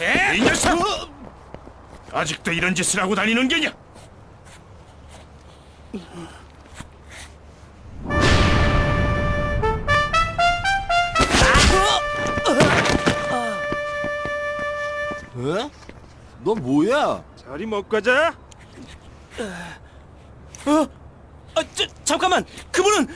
예? 이 녀석! 아직도 이런 짓을 하고 다니는 게냐? 에? 어? 어? 어? 너 뭐야? 자리 먹고 가자. 어? 아, 저, 잠깐만! 그분은